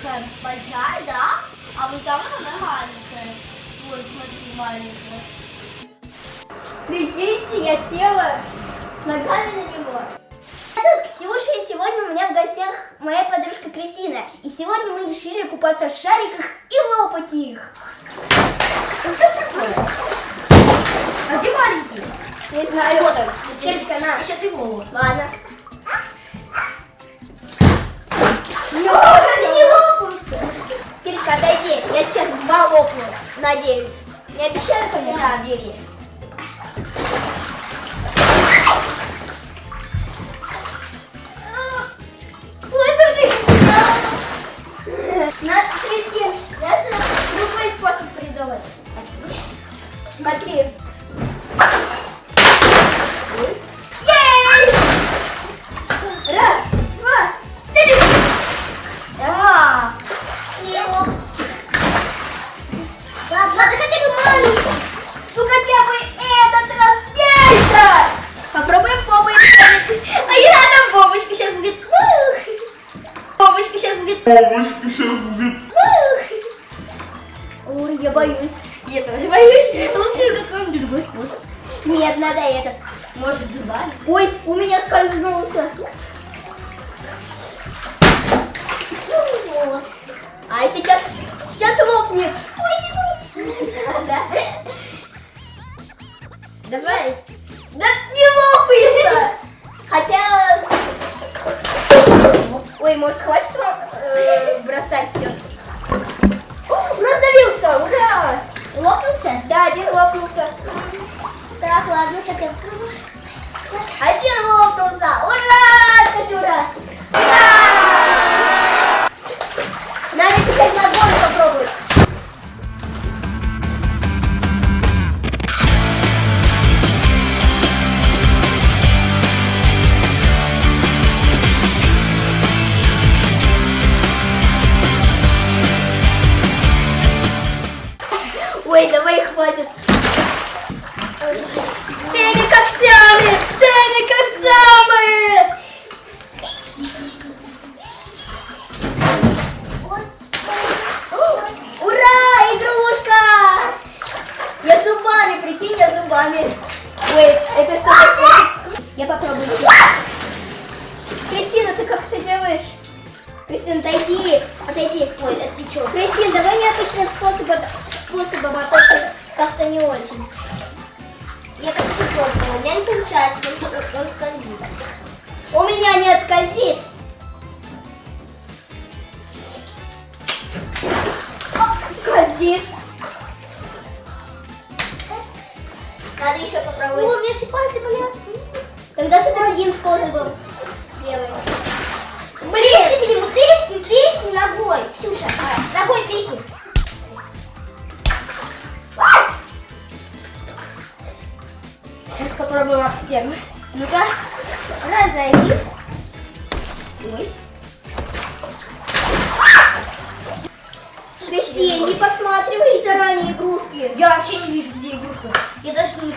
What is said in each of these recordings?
такая большая, да? А вот там она маленькая. Вот, смотри, маленькая. Прикиньте, я села с ногами на него. Зовут Ксюша, и сегодня у меня в гостях моя подружка Кристина. И сегодня мы решили купаться в шариках и лопать их. Ну что такое? А где маленький? Не знаю. Вот он. Девочка, на. Я сейчас его. Ладно. Не, они не лопаются. Кирочка, отойди. Я сейчас два лопну. Надеюсь. Не обещаю, конечно? Да, бери. Ой, это ты. Надо, Кристин, надо другой способ придумать. Смотри. Бабочка сейчас будет. Ой, я боюсь. Я тоже боюсь. Лучше какой-нибудь другой способ. Нет, надо этот. Может зубами? Ой, у меня скользнулся. А сейчас, сейчас лопнет. Ой, не да. Давай. Да не лопается. Хотя... Ой, может хватит вам э, бросать все? Раздавился, ура! Лопнулся? Да, один лопнулся. Так, ладно, сейчас я открою. Один лопнулся! Ура! Скажи ура! Ура! Давай хватит. Пробовала. У меня не получается, он, он скользит. У меня не отскользит. О, Скользит. Надо еще попробовать. у меня все пальцы болят. Тогда ты другим способом делай. Блин, ты ему тресни, тресни ногой. Ксюша, а, ногой тресни. Попробуем об стену. Ну-ка, разойди. Ой. Кристин, не подсматривай заранее игрушки. Я вообще не вижу, где игрушка. Я даже не...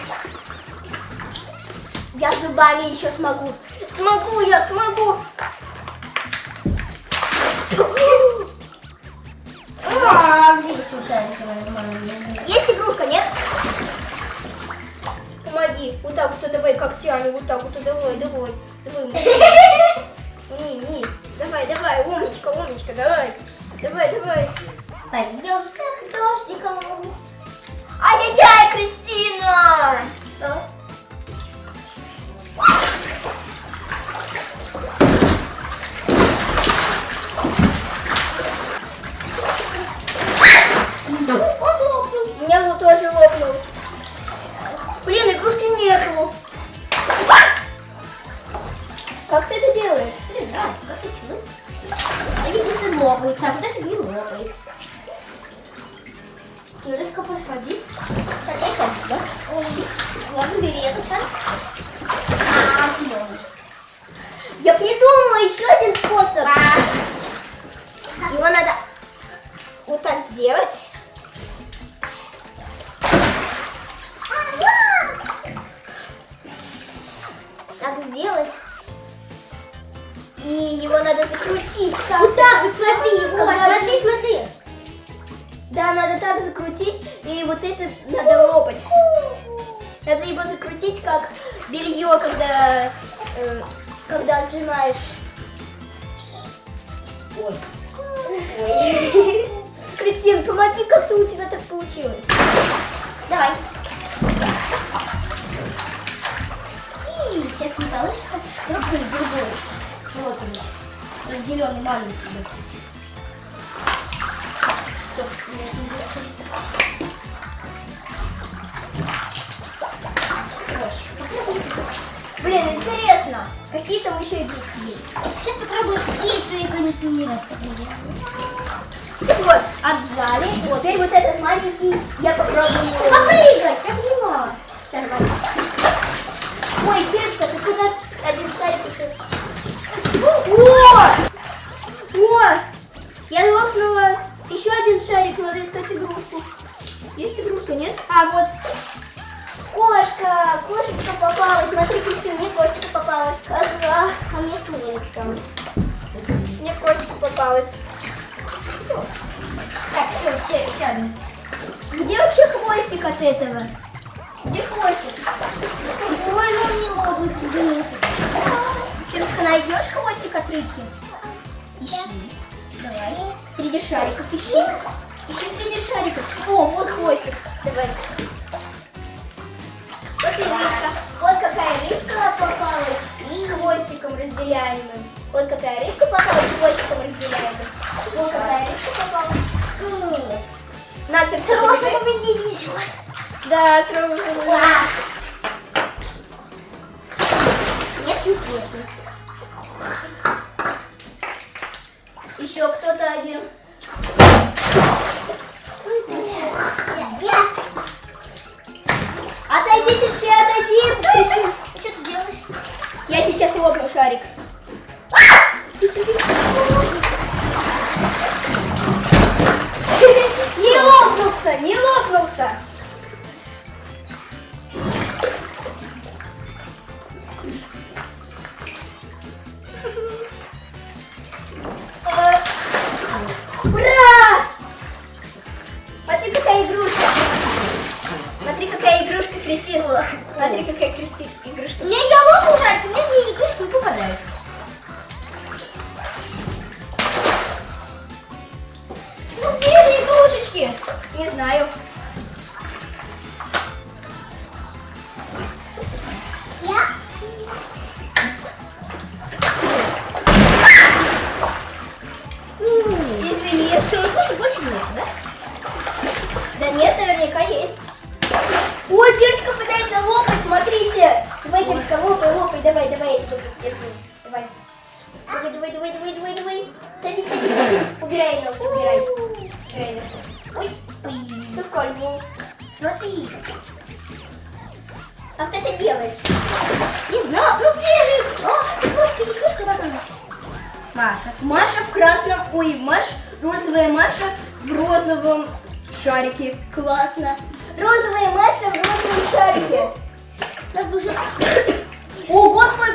Я зубами еще смогу. Смогу я, смогу. Есть игрушка, нет? Помоги. Вот так вот, давай когтями, вот так вот, давай, давай. Давай. Не, не. Давай, давай, умничка, умничка, давай. Давай, давай. Пойдемте к дождикам. Ай-яй-яй, Кристина! Что? У меня тоже лопнул. Игрушки нету. Как ты это делаешь? Не знаю, как это тяну. Они где-то а вот это не лопает. Юлечка, подходи. Так, я сам сюда. Ой, ладно, бери этот шар. А, зеленый. Я придумала еще один способ. Когда, э, когда отжимаешь. Ой. Кристин, помоги, как-то у тебя так получилось. Давай. И сейчас не получится. Какой-нибудь другой. Розовый. Зеленый маленький. Стоп, у меня не будет Блин, интересно, какие там еще игрушки есть? Сейчас попробую все истории, конечно, не раз. Вот, отжали. Вот, теперь вот этот маленький я попробую. Попрыгать, я понимаю. Сорвать. Ой, Кирочка, ты куда один шарик еще? О! О! Я лопнула еще один шарик, надо искать игрушку. Есть игрушка, нет? А, вот. Кошка, кошечка попалась. Смотри, Кристина, мне кошечка попалась. Ага, а мне свинка. Мне кошечка попалась. Так, все, все, сядем. Где вообще хвостик от этого? Где хвостик? Ой, ну не лопается, извините. Кирочка, найдешь хвостик от рыбки? Ищи. Давай. Среди шариков ищи. Ищи среди шариков. О, вот хвостик. Давай. Вот и рыбка. Вот какая рыбка попалась. И хвостиком разделяемым. Вот какая рыбка попалась, хвостиком разделяемым. Вот какая рыбка попалась. На, Кирочка, С розовым выбирай. не везет. Да, с. Нет, интересно.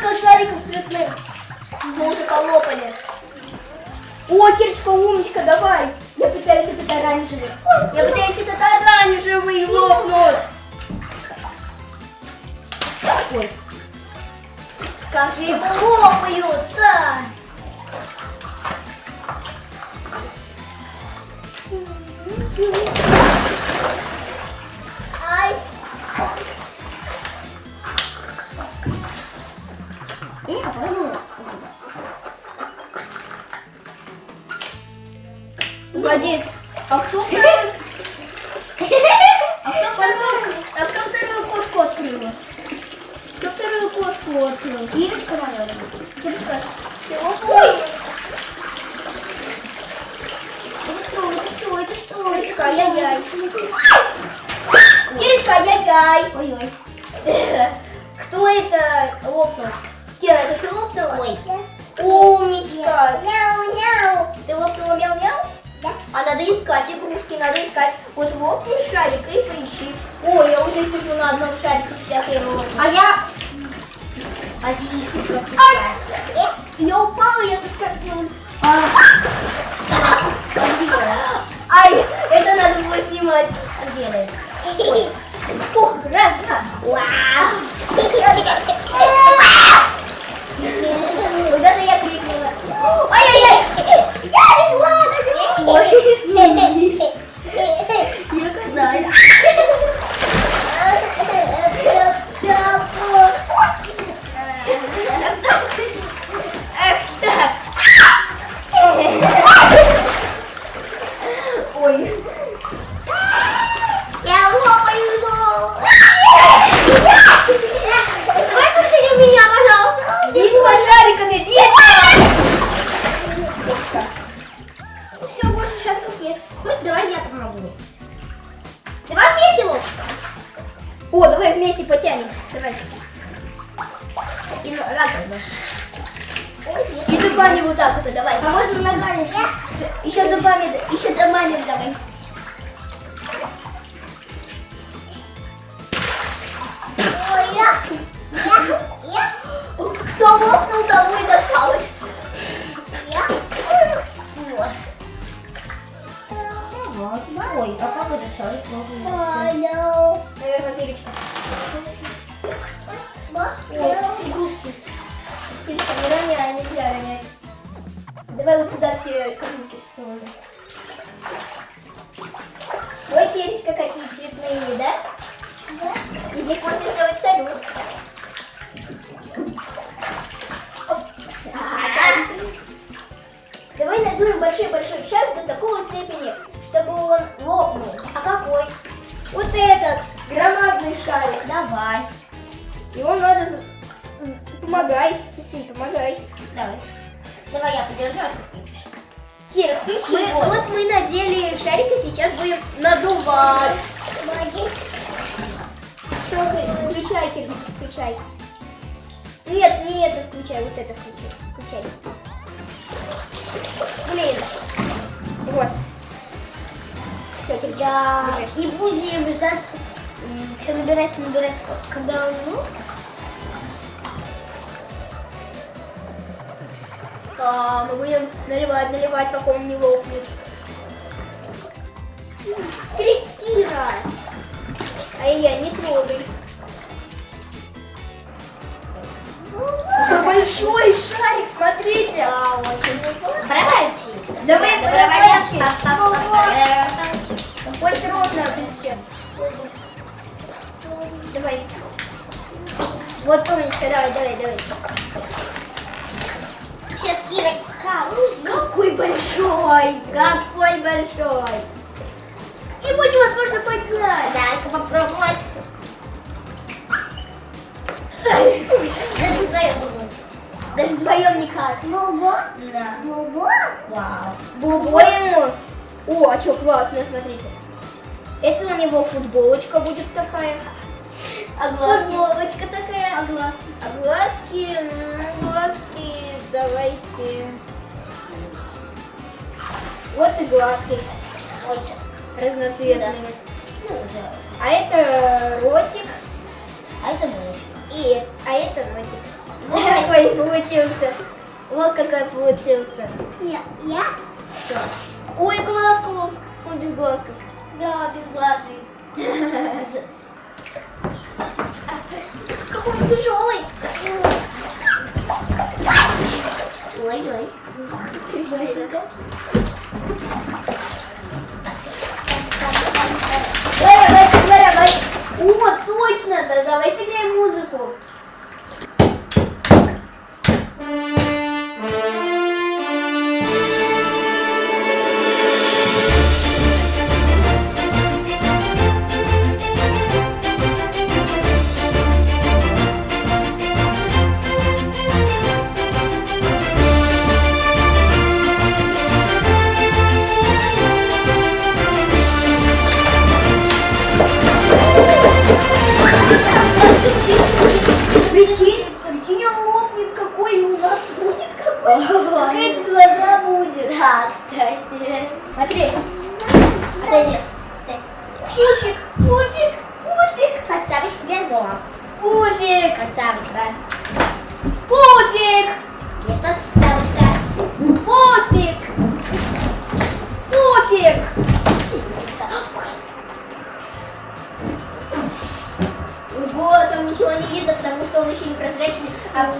Ого, сколько шариков цветных. Мы уже полопали. О, Кирочка, умничка, давай. Я пытаюсь этот оранжевый. Я пытаюсь этот оранжевый лопнуть. Ой. Как же его лопают-то? Ай. Погоди, а кто второй? А кто второй? А кто вторую кошку открыла? Кто вторую кошку открыл? Ирочка, наверное. Ты лопнула? Это что, это что, ай-яй-яй. Кирочка, ай-яй-яй. Ой-ой. Кто это лопнул? Кира, это ты лопнула? Ой. Умничка. Мяу-мяу. Ты лопнула мяу-мяу? А надо искать игрушки, надо искать. Вот вот и шарик, и поищи. О, я уже сижу на одном шарике, сейчас я его... А я... Отлично. А, э, я упала, я соскользнула. А. Ай, это надо было снимать. А где ты? Фух, раз, два. Вау. Э! his knee. Раковина. И зубами вот так вот, давай. А можно ногами? Еще зубами, еще зубами давай. Ой, я, я, я, Кто лопнул, тому и досталось. Ой, а как этот шарик? Hello. Наверное, перечка. Ой, Перечка, не роняй, нельзя ронять. Давай вот сюда все Кри- включай. Нет, не это включай, вот это включай. Включай. Блин. Вот. Все, Кира, Да. держи. И будем ждать, все набирать, набирать, когда он, ну, А, мы будем наливать, наливать, пока он не лопнет. Кристина! Ай-яй, не трогай. Большой шарик, смотрите! да, очень Барабанчик. Давай барабанчик. барабанчик. Хоть ровно сейчас. Давай. Вот умничка, давай, давай, давай. Сейчас Кира. Какой большой! Какой большой! Его невозможно поднять! Дай-ка попробовать. Даже вдвоем. Даже вдвоем никак. Бобо? Да. Бобо? Вау. Бобо ему. О, а что классно, смотрите. Это у него футболочка будет такая. А глазки? Футболочка такая. А глазки? А глазки, м, глазки, давайте. Вот и глазки Очень. разноцветные. Ну, да. А это ротик, А это мышь. и а это носик. Какой получился. Вот какой получился. Я? Я? Что? Ой, глазку. Он без глазка. Да, без глазы. Какой он тяжелый. Ой, ой. Давай. О, точно, да, давай сыграем музыку. Thank you.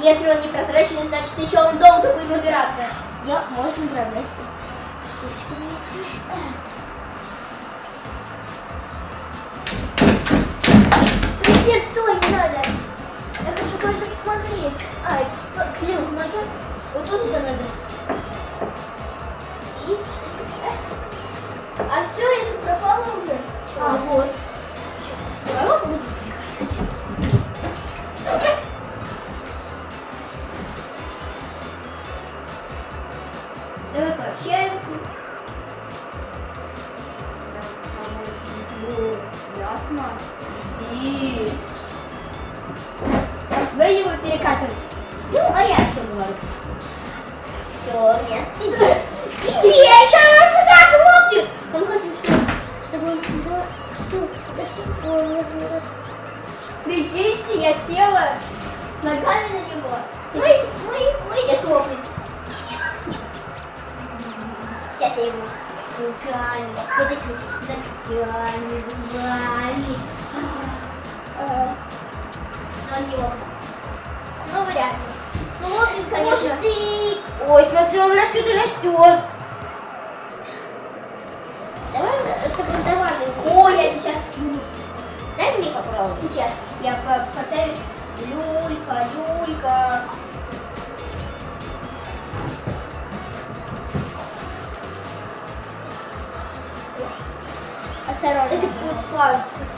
Если он не прозрачный, значит еще он долго будет набираться. Я, можно управлять. Ручками этими. Нет, стой, не надо. Я хочу кое-что посмотреть. Ай, блин, помоги. Вот тут это надо. И что здесь? А все, это пропало уже. А, вот. Ногами на него. Ой, ой, ой, сейчас лопнет. Сейчас я его руками, вот этими ногтями, зубами. А, Но не лопнет. Ну, вряд ли. Ну, лопнет, конечно. Ой, смотри, он растет и растет. Это будут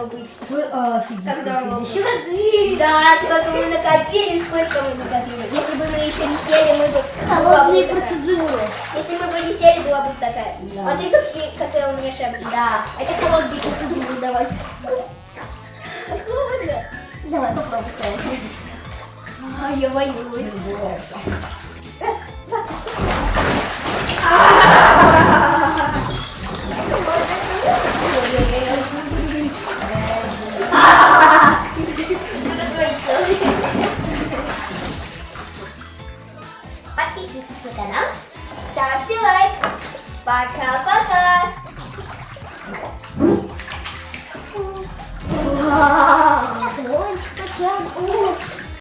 побыть. Ой, офигеть. Когда мы здесь воды. Да, сколько мы накопили, сколько мы накопили. Если бы мы еще не сели, мы бы... Холодные процедуры. Если мы бы не сели, была бы такая. Да. Смотри, какая у меня шапка. Да. Это холодные процедуры, давай. Холодно. Давай попробуй. А, я боюсь. Пока-пока. Вау. Ой, потянул.